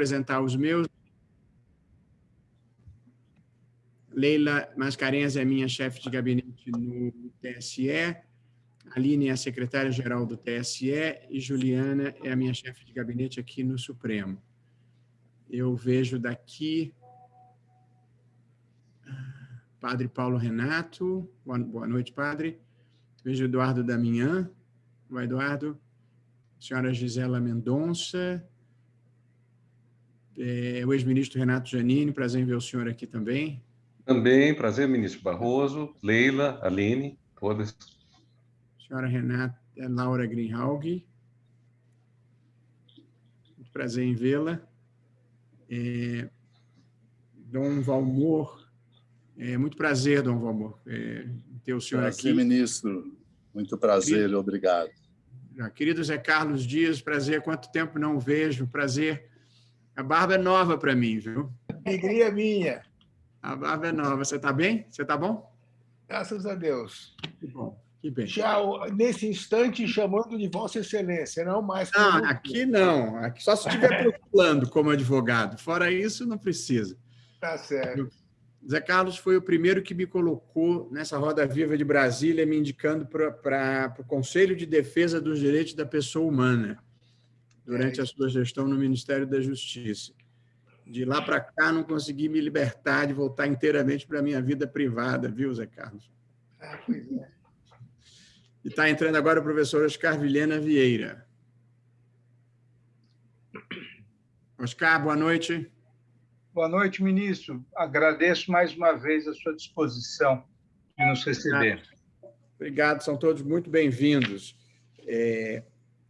apresentar os meus. Leila Mascarenhas é minha chefe de gabinete no TSE, Aline é a secretária-geral do TSE e Juliana é a minha chefe de gabinete aqui no Supremo. Eu vejo daqui Padre Paulo Renato, boa noite, Padre. Vejo Eduardo Damian, Vai, Eduardo. Senhora Gisela Mendonça, é, o ex-ministro Renato Janine, prazer em ver o senhor aqui também. Também, prazer, ministro Barroso, Leila, Aline, todas. Senhora Renata é, Laura Greenhalg, muito prazer em vê-la. É, Dom Valmor, é, muito prazer, Dom Valmor, é, ter o senhor prazer, aqui. ministro. Muito prazer, Querido, obrigado. Querido Zé Carlos Dias, prazer, quanto tempo não vejo, prazer. A barba é nova para mim, viu? Alegria minha. A barba é nova. Você está bem? Você está bom? Graças a Deus. Que bom. Que bem. Já nesse instante chamando de Vossa Excelência, não mais. Não, aqui não. Aqui só se estiver procurando como advogado. Fora isso, não precisa. Tá certo. Zé Carlos foi o primeiro que me colocou nessa Roda Viva de Brasília, me indicando para o Conselho de Defesa dos Direitos da Pessoa Humana, durante a sua gestão no Ministério da Justiça. De lá para cá, não consegui me libertar de voltar inteiramente para a minha vida privada, viu, Zé Carlos? Ah, pois é. E está entrando agora o professor Oscar Vilhena Vieira. Oscar, boa noite. Boa noite, ministro. Agradeço mais uma vez a sua disposição de nos receber. Obrigado, são todos muito bem-vindos. É,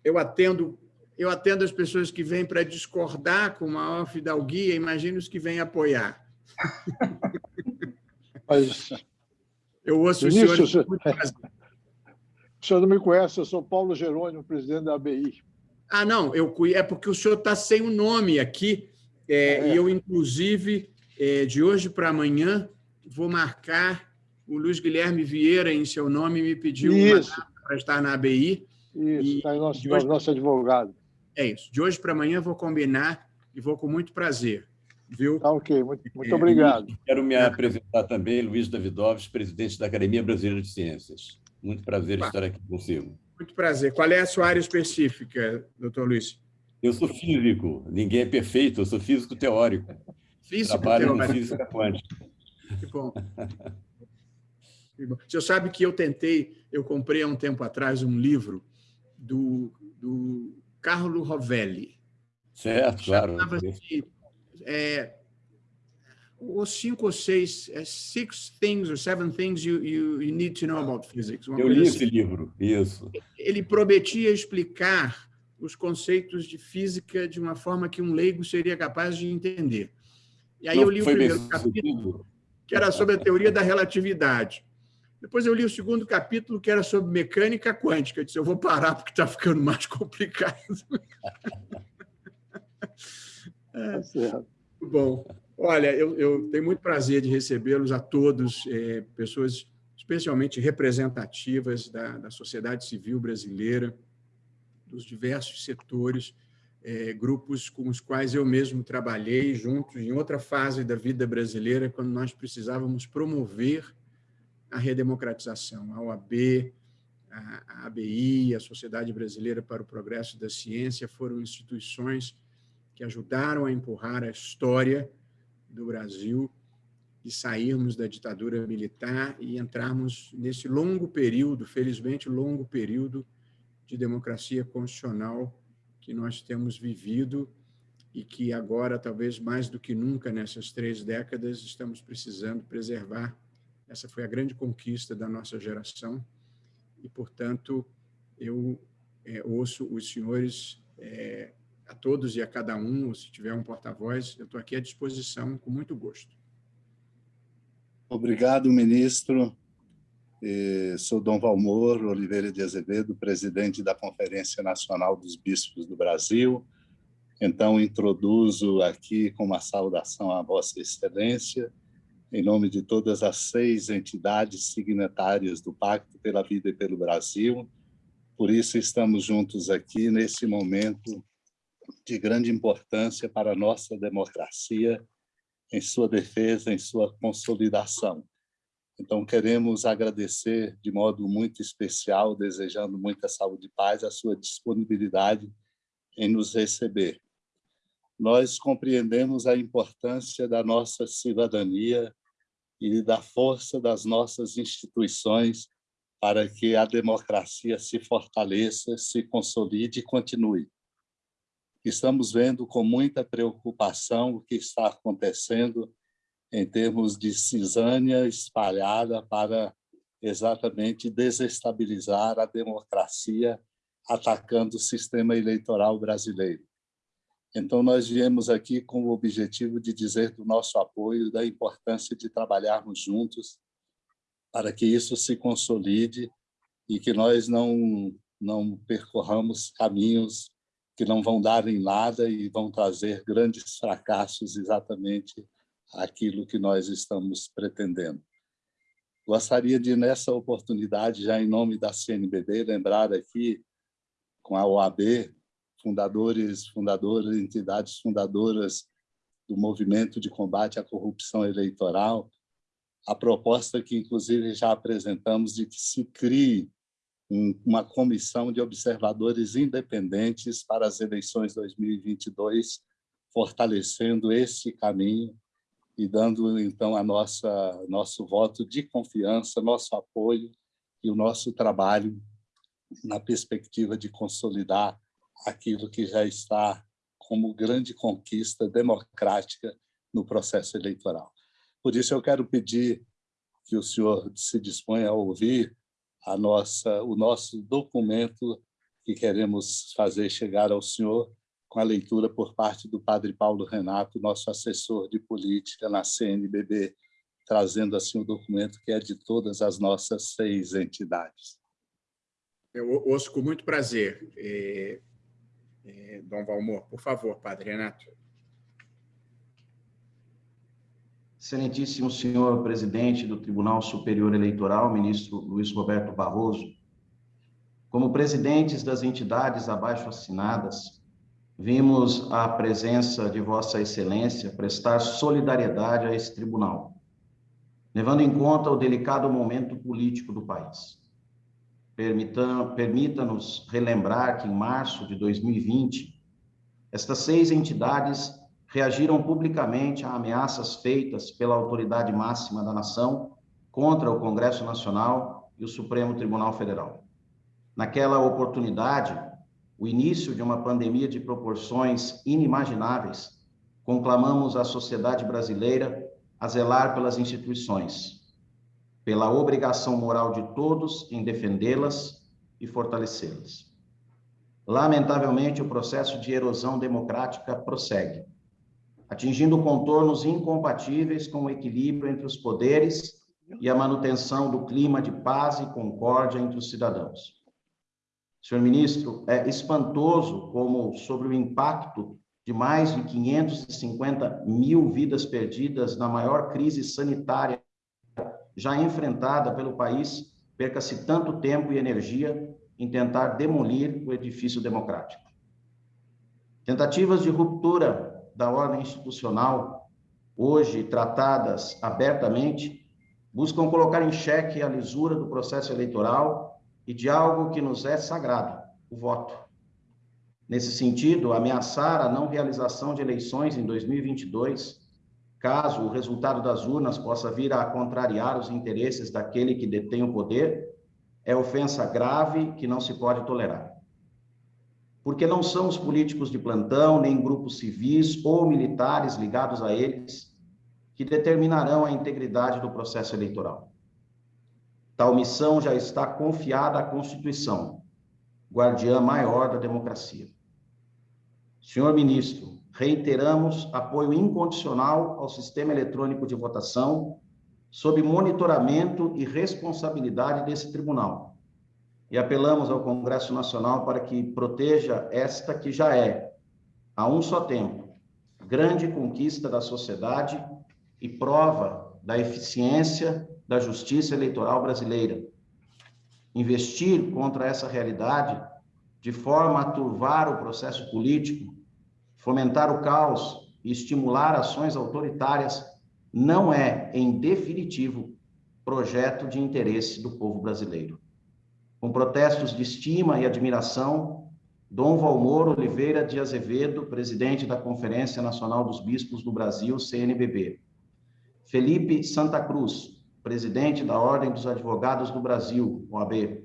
eu atendo eu atendo as pessoas que vêm para discordar com maior fidalguia, imagino os que vêm apoiar. Mas, eu ouço o senhor... O senhor não me conhece, eu sou Paulo Jerônimo, presidente da ABI. Ah, não, eu, é porque o senhor está sem o nome aqui, é, é. E eu, inclusive, é, de hoje para amanhã, vou marcar o Luiz Guilherme Vieira em seu nome, me pediu para estar na ABI. Isso, está nosso, hoje, nosso advogado. É isso. De hoje para amanhã vou combinar e vou com muito prazer. Viu? Tá ok, muito, muito obrigado. Quero me apresentar também, Luiz Davidovski, presidente da Academia Brasileira de Ciências. Muito prazer estar aqui consigo. Muito prazer. Qual é a sua área específica, doutor Luiz? Eu sou físico, ninguém é perfeito, eu sou físico teórico. Físico Trabalho teórico. em física quântica. Que bom. que bom. Você sabe que eu tentei, eu comprei há um tempo atrás um livro do, do Carlo Rovelli. Certo, claro. Chamava-se é, os cinco ou seis, é, six things or seven things you, you, you need to know about physics. eu li assim. esse livro, isso. Ele prometia explicar os conceitos de física de uma forma que um leigo seria capaz de entender. E aí Não eu li o primeiro capítulo, que era sobre a teoria da relatividade. Depois eu li o segundo capítulo, que era sobre mecânica quântica. Eu disse, eu vou parar porque está ficando mais complicado. É, certo. Bom, olha, eu, eu, tenho muito prazer de recebê-los a todos, é, pessoas especialmente representativas da, da sociedade civil brasileira, dos diversos setores, é, grupos com os quais eu mesmo trabalhei juntos em outra fase da vida brasileira, quando nós precisávamos promover a redemocratização. A OAB, a ABI, a Sociedade Brasileira para o Progresso da Ciência foram instituições que ajudaram a empurrar a história do Brasil e sairmos da ditadura militar e entrarmos nesse longo período, felizmente longo período, de democracia constitucional que nós temos vivido e que agora, talvez mais do que nunca nessas três décadas, estamos precisando preservar. Essa foi a grande conquista da nossa geração e, portanto, eu é, ouço os senhores, é, a todos e a cada um, ou se tiver um porta-voz, eu estou aqui à disposição com muito gosto. Obrigado, ministro. Sou Dom Valmor Oliveira de Azevedo, presidente da Conferência Nacional dos Bispos do Brasil. Então, introduzo aqui com uma saudação à Vossa Excelência, em nome de todas as seis entidades signatárias do Pacto pela Vida e pelo Brasil. Por isso, estamos juntos aqui nesse momento de grande importância para a nossa democracia, em sua defesa, em sua consolidação. Então, queremos agradecer de modo muito especial, desejando muita saúde e paz, a sua disponibilidade em nos receber. Nós compreendemos a importância da nossa cidadania e da força das nossas instituições para que a democracia se fortaleça, se consolide e continue. Estamos vendo com muita preocupação o que está acontecendo em termos de cisânia espalhada para exatamente desestabilizar a democracia, atacando o sistema eleitoral brasileiro. Então, nós viemos aqui com o objetivo de dizer do nosso apoio, da importância de trabalharmos juntos para que isso se consolide e que nós não, não percorramos caminhos que não vão dar em nada e vão trazer grandes fracassos exatamente aquilo que nós estamos pretendendo. Gostaria de, nessa oportunidade, já em nome da CNBB, lembrar aqui, com a OAB, fundadores, fundadoras, entidades fundadoras do movimento de combate à corrupção eleitoral, a proposta que, inclusive, já apresentamos de que se crie uma comissão de observadores independentes para as eleições 2022, fortalecendo esse caminho e dando então a nossa nosso voto de confiança, nosso apoio e o nosso trabalho na perspectiva de consolidar aquilo que já está como grande conquista democrática no processo eleitoral. Por isso eu quero pedir que o senhor se disponha a ouvir a nossa o nosso documento que queremos fazer chegar ao senhor com a leitura por parte do padre Paulo Renato, nosso assessor de política na CNBB, trazendo assim o um documento que é de todas as nossas seis entidades. Eu ouço com muito prazer. É, é, Dom Valmor, por favor, padre Renato. Excelentíssimo senhor presidente do Tribunal Superior Eleitoral, ministro Luiz Roberto Barroso, como presidentes das entidades abaixo assinadas, vimos a presença de Vossa Excelência prestar solidariedade a esse tribunal, levando em conta o delicado momento político do país. Permita-nos relembrar que, em março de 2020, estas seis entidades reagiram publicamente a ameaças feitas pela autoridade máxima da nação contra o Congresso Nacional e o Supremo Tribunal Federal. Naquela oportunidade, o início de uma pandemia de proporções inimagináveis, conclamamos a sociedade brasileira a zelar pelas instituições, pela obrigação moral de todos em defendê-las e fortalecê-las. Lamentavelmente, o processo de erosão democrática prossegue, atingindo contornos incompatíveis com o equilíbrio entre os poderes e a manutenção do clima de paz e concórdia entre os cidadãos. Senhor ministro, é espantoso como, sobre o impacto de mais de 550 mil vidas perdidas na maior crise sanitária já enfrentada pelo país, perca-se tanto tempo e energia em tentar demolir o edifício democrático. Tentativas de ruptura da ordem institucional, hoje tratadas abertamente, buscam colocar em xeque a lisura do processo eleitoral e de algo que nos é sagrado, o voto. Nesse sentido, ameaçar a não realização de eleições em 2022, caso o resultado das urnas possa vir a contrariar os interesses daquele que detém o poder, é ofensa grave que não se pode tolerar. Porque não são os políticos de plantão, nem grupos civis ou militares ligados a eles que determinarão a integridade do processo eleitoral. Tal missão já está confiada à Constituição, guardiã maior da democracia. Senhor ministro, reiteramos apoio incondicional ao sistema eletrônico de votação, sob monitoramento e responsabilidade desse tribunal. E apelamos ao Congresso Nacional para que proteja esta que já é, a um só tempo, grande conquista da sociedade e prova da eficiência da justiça eleitoral brasileira. Investir contra essa realidade, de forma a turvar o processo político, fomentar o caos e estimular ações autoritárias não é, em definitivo, projeto de interesse do povo brasileiro. Com protestos de estima e admiração, Dom Valmor Oliveira de Azevedo, presidente da Conferência Nacional dos Bispos do Brasil, CNBB. Felipe Santa Cruz, presidente da Ordem dos Advogados do Brasil, OAB.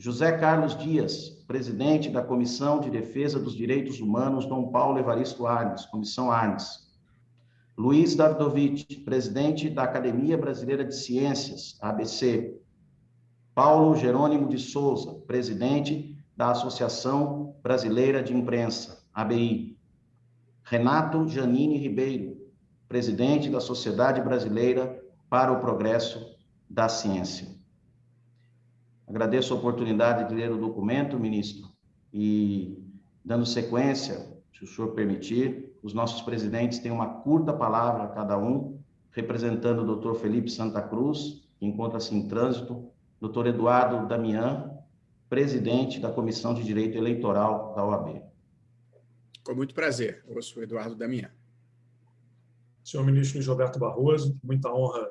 José Carlos Dias, presidente da Comissão de Defesa dos Direitos Humanos, Dom Paulo Evaristo Arnes, Comissão Arnes. Luiz Davidovich, presidente da Academia Brasileira de Ciências, ABC. Paulo Jerônimo de Souza, presidente da Associação Brasileira de Imprensa, ABI. Renato Janine Ribeiro, presidente da Sociedade Brasileira para o Progresso da Ciência. Agradeço a oportunidade de ler o documento, ministro, e, dando sequência, se o senhor permitir, os nossos presidentes têm uma curta palavra cada um, representando o doutor Felipe Santa Cruz, que encontra-se em trânsito, doutor Eduardo Damian, presidente da Comissão de Direito Eleitoral da OAB. Com muito prazer, eu sou Eduardo Damian. Senhor ministro Luiz Roberto Barroso, muita honra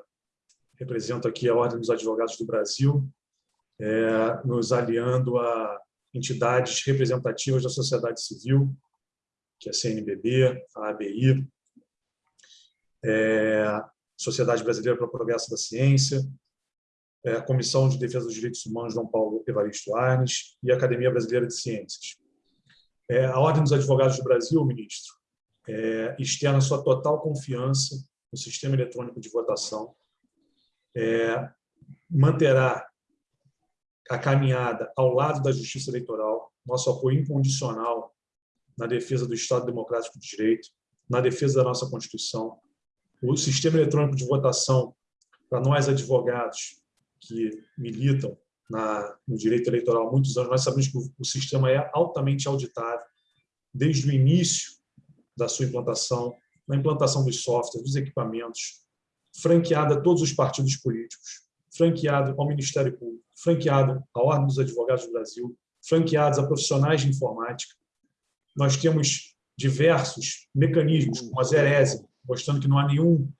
represento aqui a Ordem dos Advogados do Brasil, é, nos aliando a entidades representativas da sociedade civil, que é a CNBB, a ABI, é, Sociedade Brasileira para o Progresso da Ciência, é, a Comissão de Defesa dos Direitos Humanos Dom Paulo Evaristo Arnes e a Academia Brasileira de Ciências. É, a Ordem dos Advogados do Brasil, ministro, é, externa sua total confiança no sistema eletrônico de votação, é, manterá a caminhada ao lado da justiça eleitoral, nosso apoio incondicional na defesa do Estado Democrático de Direito, na defesa da nossa Constituição. O sistema eletrônico de votação, para nós advogados que militam na, no direito eleitoral há muitos anos, nós sabemos que o, o sistema é altamente auditável, desde o início da sua implantação, na implantação dos softwares, dos equipamentos, franqueado a todos os partidos políticos, franqueado ao Ministério Público, franqueado à Ordem dos Advogados do Brasil, franqueados a profissionais de informática, nós temos diversos mecanismos, como a Zerese, mostrando que não há nenhum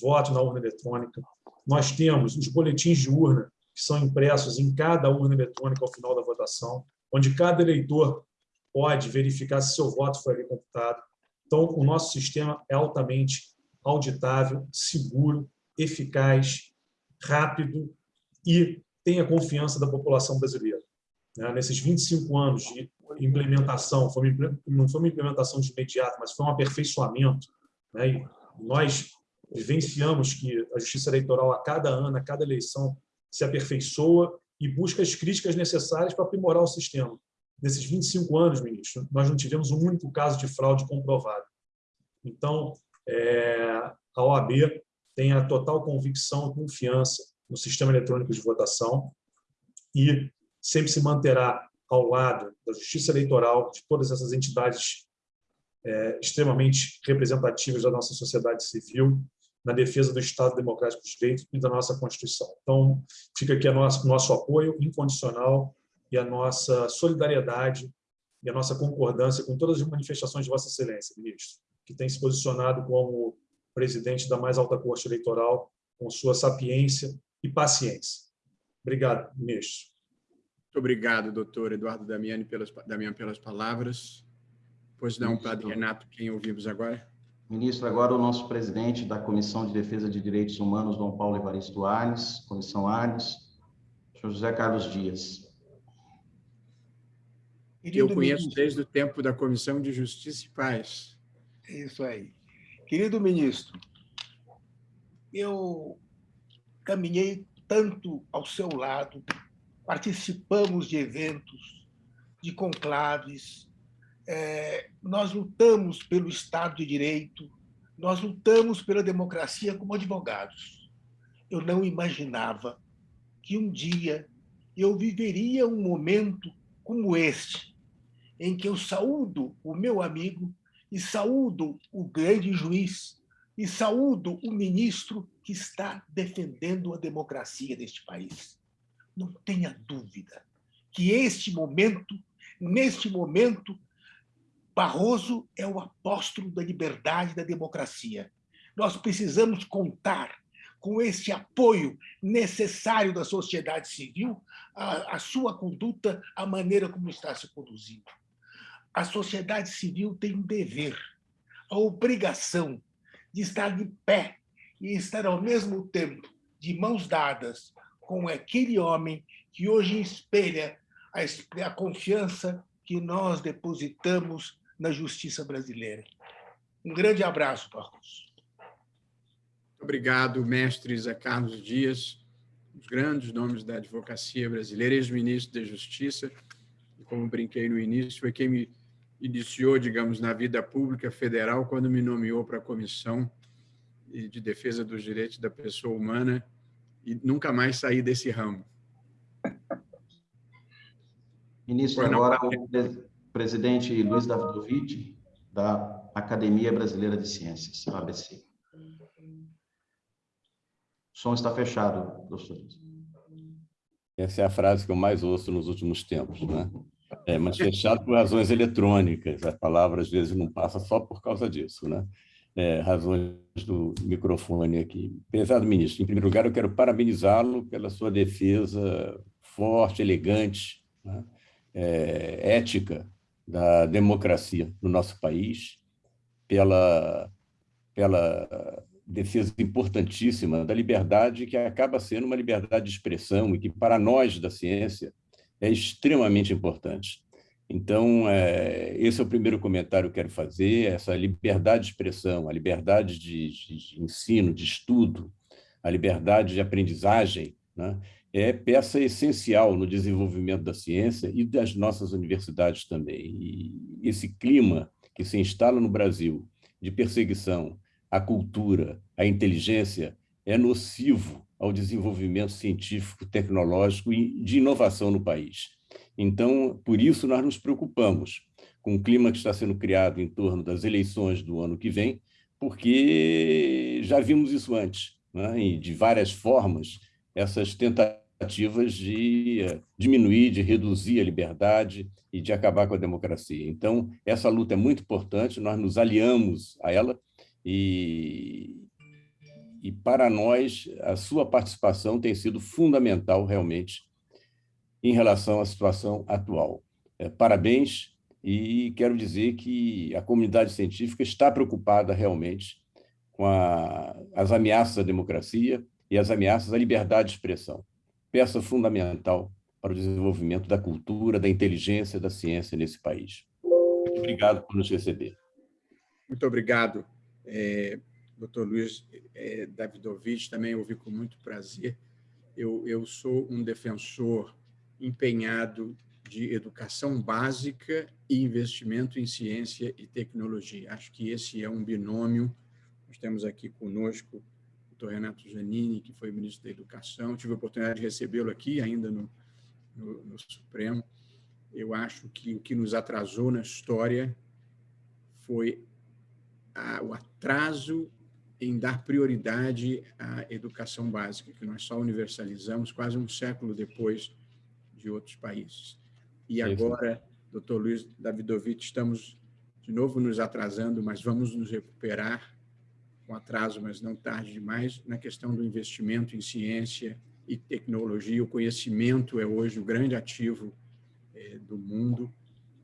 voto na urna eletrônica. Nós temos os boletins de urna, que são impressos em cada urna eletrônica ao final da votação, onde cada eleitor pode verificar se seu voto foi ali computado. Então, o nosso sistema é altamente auditável, seguro, eficaz, rápido e tem a confiança da população brasileira. Né, nesses 25 anos de implementação, não foi uma implementação de imediato, mas foi um aperfeiçoamento. Né? E nós vivenciamos que a justiça eleitoral, a cada ano, a cada eleição, se aperfeiçoa e busca as críticas necessárias para aprimorar o sistema. Nesses 25 anos, ministro, nós não tivemos um único caso de fraude comprovado. Então, é, a OAB tem a total convicção e confiança no sistema eletrônico de votação e sempre se manterá ao lado da justiça eleitoral, de todas essas entidades é, extremamente representativas da nossa sociedade civil, na defesa do Estado Democrático de Direito e da nossa Constituição. Então, fica aqui o nosso, nosso apoio incondicional e a nossa solidariedade e a nossa concordância com todas as manifestações de Vossa Excelência, ministro, que tem se posicionado como presidente da mais alta corte eleitoral, com sua sapiência e paciência. Obrigado, ministro. Muito obrigado, doutor Eduardo Damiani, pelas, Damian, pelas palavras. Pois não, Ministro. Padre Renato, quem ouvimos agora? Ministro, agora o nosso presidente da Comissão de Defesa de Direitos Humanos, Dom Paulo Evaristo Arnes, Comissão Arnes, senhor José Carlos Dias. Que eu conheço ministro, desde o tempo da Comissão de Justiça e Paz. Isso aí. Querido ministro, eu caminhei tanto ao seu lado participamos de eventos, de conclaves, é, nós lutamos pelo Estado de Direito, nós lutamos pela democracia como advogados. Eu não imaginava que um dia eu viveria um momento como este, em que eu saúdo o meu amigo e saúdo o grande juiz e saúdo o ministro que está defendendo a democracia deste país não tenha dúvida que este momento, neste momento, Barroso é o apóstolo da liberdade e da democracia. Nós precisamos contar com esse apoio necessário da sociedade civil, a, a sua conduta, a maneira como está se conduzindo. A sociedade civil tem um dever, a obrigação de estar de pé e estar ao mesmo tempo de mãos dadas com aquele homem que hoje espelha a, a confiança que nós depositamos na justiça brasileira. Um grande abraço, Marcos. Obrigado, mestre Zé Carlos Dias, os grandes nomes da advocacia brasileira, ex-ministro da Justiça, como brinquei no início, foi quem me iniciou, digamos, na vida pública federal quando me nomeou para a Comissão de Defesa dos Direitos da Pessoa Humana e nunca mais saí desse ramo. Ministro, agora o presidente Luiz Davidovich, da Academia Brasileira de Ciências, ABC. O som está fechado, doutor. Essa é a frase que eu mais ouço nos últimos tempos, né? É, mas fechado por razões eletrônicas. A palavra, às vezes, não passa só por causa disso, né? É, razões do microfone aqui. Prezado ministro, em primeiro lugar, eu quero parabenizá-lo pela sua defesa forte, elegante, né? é, ética da democracia no nosso país, pela, pela defesa importantíssima da liberdade, que acaba sendo uma liberdade de expressão e que, para nós da ciência, é extremamente importante. Então, é, esse é o primeiro comentário que eu quero fazer, essa liberdade de expressão, a liberdade de, de ensino, de estudo, a liberdade de aprendizagem, né? é peça essencial no desenvolvimento da ciência e das nossas universidades também. E esse clima que se instala no Brasil de perseguição à cultura, à inteligência, é nocivo ao desenvolvimento científico, tecnológico e de inovação no país. Então, por isso, nós nos preocupamos com o clima que está sendo criado em torno das eleições do ano que vem, porque já vimos isso antes, né? e de várias formas, essas tentativas de eh, diminuir, de reduzir a liberdade e de acabar com a democracia. Então, essa luta é muito importante, nós nos aliamos a ela e, e para nós, a sua participação tem sido fundamental, realmente, em relação à situação atual. É, parabéns e quero dizer que a comunidade científica está preocupada realmente com a, as ameaças à democracia, e as ameaças à liberdade de expressão, peça fundamental para o desenvolvimento da cultura, da inteligência, da ciência nesse país. Muito obrigado por nos receber. Muito obrigado, é, doutor Luiz é, Davidovich, também ouvi com muito prazer. Eu, eu sou um defensor empenhado de educação básica e investimento em ciência e tecnologia. Acho que esse é um binômio. Nós temos aqui conosco doutor Renato Janini, que foi ministro da Educação. Tive a oportunidade de recebê-lo aqui, ainda no, no, no, Supremo. Eu acho que o que nos atrasou na história foi o atraso em dar prioridade à educação básica, que nós só universalizamos quase um século depois de outros países. E agora, doutor Luiz Davidovich, estamos de novo nos atrasando, mas vamos nos recuperar com atraso, mas não tarde demais, na questão do investimento em ciência e tecnologia. O conhecimento é hoje o grande ativo é, do mundo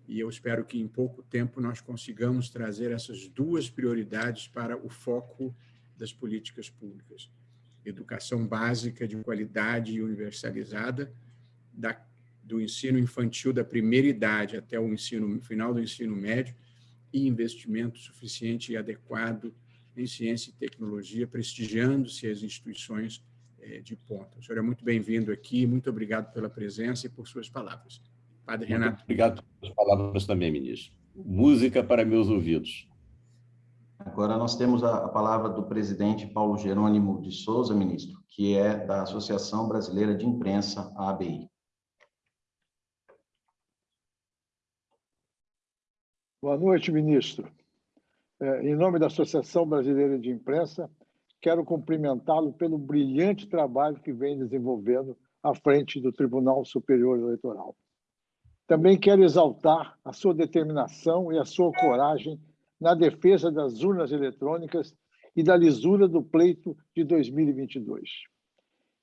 e eu espero que em pouco tempo nós consigamos trazer essas duas prioridades para o foco das políticas públicas. Educação básica de qualidade e universalizada, da, do ensino infantil da primeira idade até o ensino final do ensino médio e investimento suficiente e adequado em ciência e tecnologia, prestigiando-se as instituições eh, de ponta. O senhor é muito bem-vindo aqui, muito obrigado pela presença e por suas palavras. Padre muito Renato. Obrigado pelas palavras também, ministro. Música para meus ouvidos. Agora nós temos a, palavra do presidente Paulo Jerônimo de Souza, ministro, que é da Associação Brasileira de Imprensa, a ABI. Boa noite, ministro. É, em nome da Associação Brasileira de Imprensa, quero cumprimentá-lo pelo brilhante trabalho que vem desenvolvendo à frente do Tribunal Superior Eleitoral. Também quero exaltar a sua determinação e a sua coragem na defesa das urnas eletrônicas e da lisura do pleito de 2022.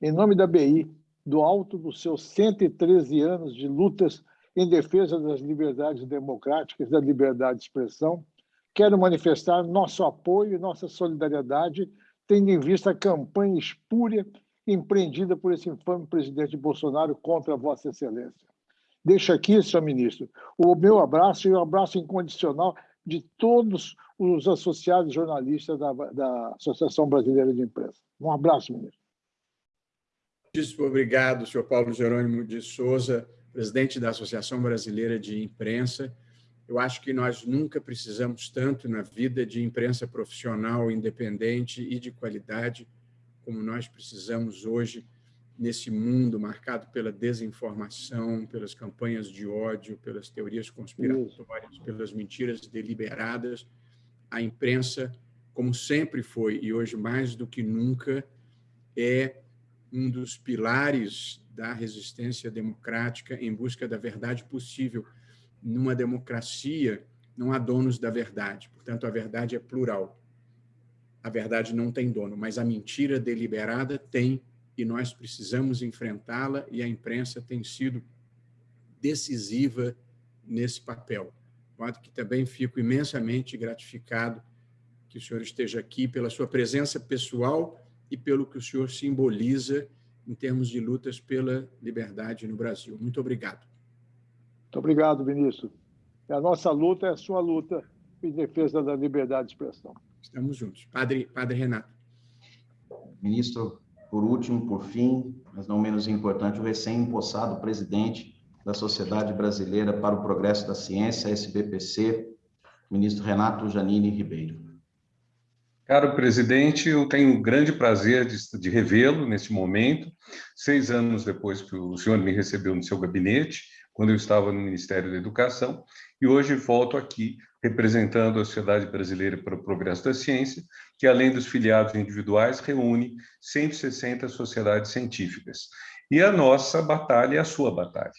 Em nome da BI, do alto dos seus 113 anos de lutas em defesa das liberdades democráticas, da liberdade de expressão, quero manifestar nosso apoio e nossa solidariedade, tendo em vista a campanha espúria empreendida por esse infame presidente Bolsonaro contra Vossa Excelência. Deixo aqui, senhor ministro, o meu abraço e o abraço incondicional de todos os associados jornalistas da, da Associação Brasileira de Imprensa. Um abraço, ministro. Muitíssimo obrigado, senhor Paulo Jerônimo de Souza, presidente da Associação Brasileira de Imprensa. Eu acho que nós nunca precisamos tanto na vida de imprensa profissional, independente e de qualidade, como nós precisamos hoje nesse mundo marcado pela desinformação, pelas campanhas de ódio, pelas teorias conspiratórias, pelas mentiras deliberadas. A imprensa, como sempre foi e hoje mais do que nunca, é um dos pilares da resistência democrática em busca da verdade possível. Numa democracia, não há donos da verdade, portanto, a verdade é plural. A verdade não tem dono, mas a mentira deliberada tem e nós precisamos enfrentá-la e a imprensa tem sido decisiva nesse papel. De modo que também fico imensamente gratificado que o senhor esteja aqui pela sua presença pessoal e pelo que o senhor simboliza em termos de lutas pela liberdade no Brasil. Muito obrigado. Muito obrigado, ministro. A nossa luta é a sua luta em defesa da liberdade de expressão. Estamos juntos. Padre, Padre Renato. Ministro, por último, por fim, mas não menos importante, o recém-impossado presidente da Sociedade Brasileira para o Progresso da Ciência, SBPC, ministro Renato Janine Ribeiro. Caro presidente, eu tenho o grande prazer de, de revê-lo neste momento, seis anos depois que o senhor me recebeu no seu gabinete, quando eu estava no Ministério da Educação, e hoje volto aqui representando a Sociedade Brasileira para o Progresso da Ciência, que, além dos filiados individuais, reúne 160 sociedades científicas. E a nossa batalha é a sua batalha.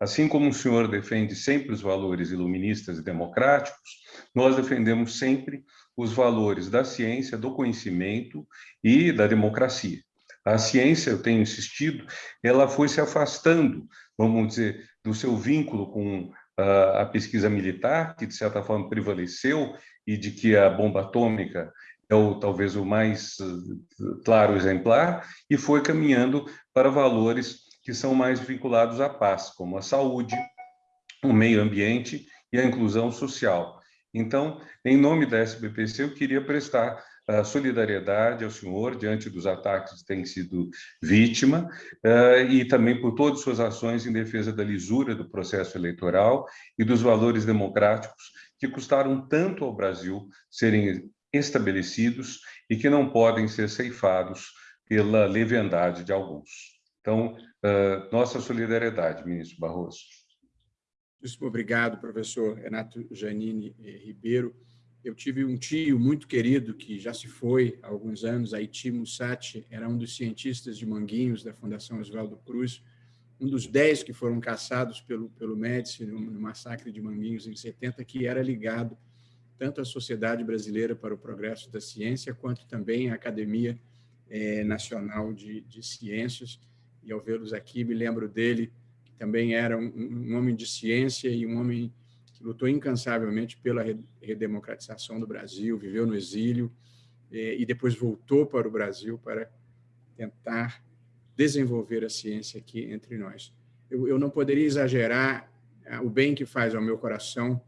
Assim como o senhor defende sempre os valores iluministas e democráticos, nós defendemos sempre os valores da ciência, do conhecimento e da democracia. A ciência, eu tenho insistido, ela foi se afastando, vamos dizer, do seu vínculo com a pesquisa militar, que de certa forma prevaleceu, e de que a bomba atômica é o, talvez o mais eh, claro exemplar, e foi caminhando para valores que são mais vinculados à paz, como a saúde, o meio ambiente e a inclusão social. Então, em nome da SBPC, eu queria prestar a solidariedade ao senhor diante dos ataques que tem sido vítima uh, e também por todas suas ações em defesa da lisura do processo eleitoral e dos valores democráticos que custaram tanto ao Brasil serem estabelecidos e que não podem ser ceifados pela leviandade de alguns. Então, uh, nossa solidariedade, ministro Barroso. Muito obrigado, professor Renato Janine Ribeiro. Eu tive um tio muito querido que já se foi há alguns anos, Haiti Mussati, era um dos cientistas de Manguinhos da Fundação Oswaldo Cruz, um dos dez que foram caçados pelo, pelo Médici no, no massacre de Manguinhos em 70, que era ligado tanto à Sociedade Brasileira para o Progresso da Ciência, quanto também à Academia é, Nacional de, de Ciências. E ao vê-los aqui, me lembro dele, que também era um, um homem de ciência e um homem lutou incansavelmente pela redemocratização do Brasil, viveu no exílio e depois voltou para o Brasil para tentar desenvolver a ciência aqui entre nós. Eu, eu não poderia exagerar ah, o bem que faz ao meu coração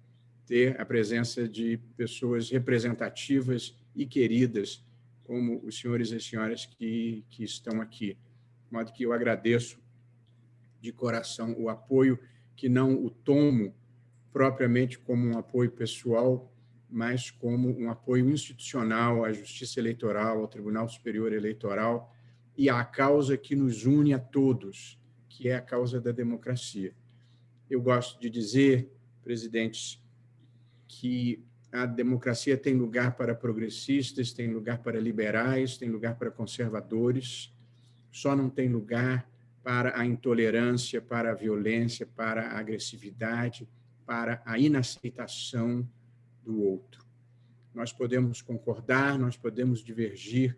ter a presença de pessoas representativas e queridas, como os senhores e senhoras que, que estão aqui. De modo que eu agradeço de coração o apoio que não o tomo propriamente como um apoio pessoal, mas como um apoio institucional à Justiça Eleitoral, ao Tribunal Superior Eleitoral e à causa que nos une a todos, que é a causa da democracia. Eu gosto de dizer, presidentes, que a democracia tem lugar para progressistas, tem lugar para liberais, tem lugar para conservadores, só não tem lugar para a intolerância, para a violência, para a agressividade, para a inaceitação do outro. Nós podemos concordar, nós podemos divergir,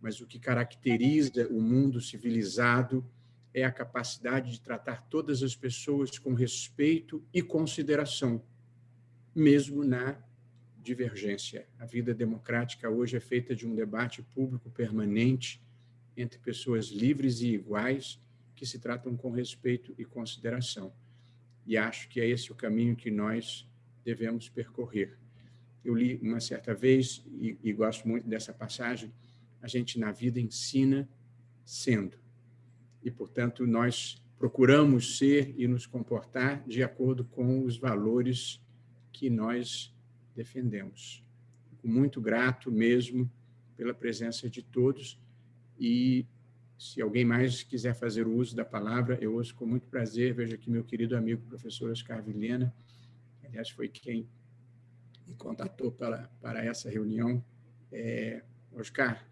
mas o que caracteriza o mundo civilizado é a capacidade de tratar todas as pessoas com respeito e consideração, mesmo na divergência. A vida democrática hoje é feita de um debate público permanente entre pessoas livres e iguais que se tratam com respeito e consideração. E acho que é esse o caminho que nós devemos percorrer. Eu li uma certa vez, e, e gosto muito dessa passagem, a gente na vida ensina sendo. E, portanto, nós procuramos ser e nos comportar de acordo com os valores que nós defendemos. Fico muito grato mesmo pela presença de todos e se alguém mais quiser fazer o uso da palavra, eu ouço com muito prazer. Vejo aqui meu querido amigo, professor Oscar Vilhena, aliás, foi quem me contatou para, para essa reunião. É, Oscar,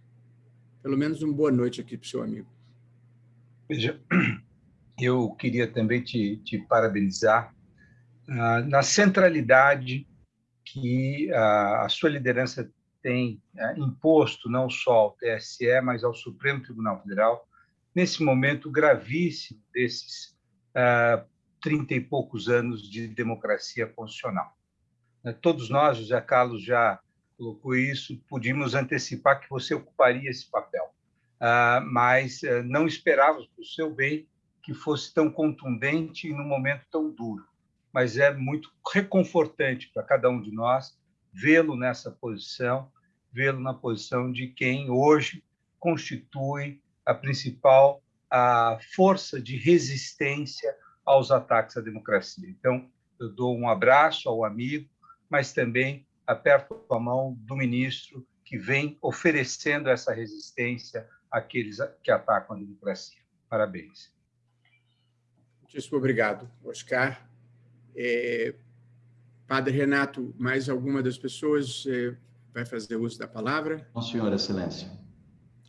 pelo menos uma boa noite aqui para o seu amigo. Veja, eu queria também te, te parabenizar ah, na centralidade que a, a sua liderança tem é, imposto não só ao TSE, mas ao Supremo Tribunal Federal, nesse momento gravíssimo desses uh, trinta e poucos anos de democracia constitucional. Uh, todos nós, José Carlos já colocou isso, podíamos antecipar que você ocuparia esse papel, mas não esperávamos, o seu bem, que fosse tão contundente e num momento tão duro. Mas é muito reconfortante para cada um de nós vê-lo nessa posição vê-lo na posição de quem hoje constitui a principal a força de resistência aos ataques à democracia. Então, eu dou um abraço ao amigo, mas também aperto a mão do ministro que vem oferecendo essa resistência àqueles que atacam a democracia. Parabéns. Muitíssimo obrigado, Oscar. É, Padre Renato, mais alguma das pessoas é, vai fazer uso da palavra? Não, senhor, excelência.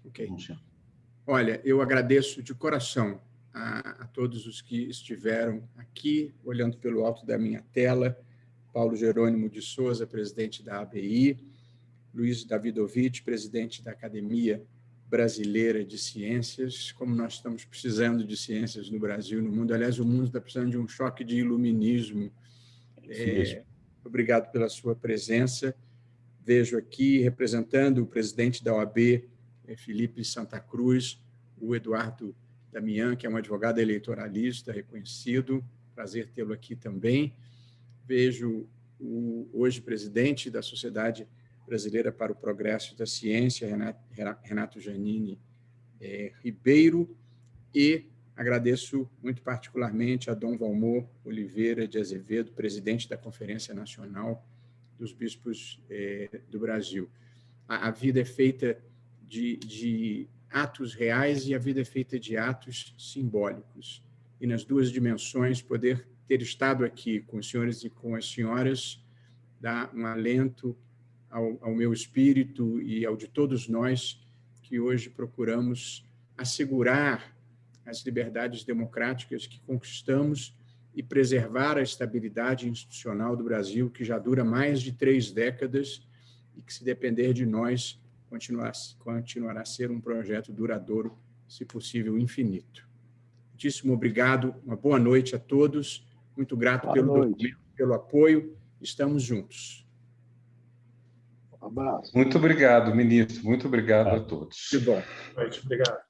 Ok. Olha, eu agradeço de coração a, a, todos os que estiveram aqui, olhando pelo alto da minha tela, Paulo Jerônimo de Souza, presidente da ABI, Luiz Davidovich, presidente da Academia Brasileira de Ciências, como nós estamos precisando de ciências no Brasil, no mundo. Aliás, o mundo está precisando de um choque de iluminismo. É, obrigado pela sua presença vejo aqui representando o presidente da OAB, eh, Felipe Santa Cruz, o Eduardo Damian, que é um advogado eleitoralista reconhecido, prazer tê-lo aqui também. Vejo o hoje presidente da Sociedade Brasileira para o Progresso da Ciência, Renato Janine é, Ribeiro, e agradeço muito particularmente a Dom Valmor Oliveira de Azevedo, presidente da Conferência Nacional dos bispos é, do Brasil. A, a, vida é feita de, de atos reais e a vida é feita de atos simbólicos. E nas duas dimensões, poder ter estado aqui com os senhores e com as senhoras dá um alento ao, ao meu espírito e ao de todos nós que hoje procuramos assegurar as liberdades democráticas que conquistamos e preservar a estabilidade institucional do Brasil, que já dura mais de três décadas e que, se depender de nós, continuará, continuará a ser um projeto duradouro, se possível, infinito. Muitíssimo obrigado, uma boa noite a todos, muito grato pelo, pelo apoio, estamos juntos. Um abraço. Muito obrigado, ministro, muito obrigado a todos. Que bom. Obrigado.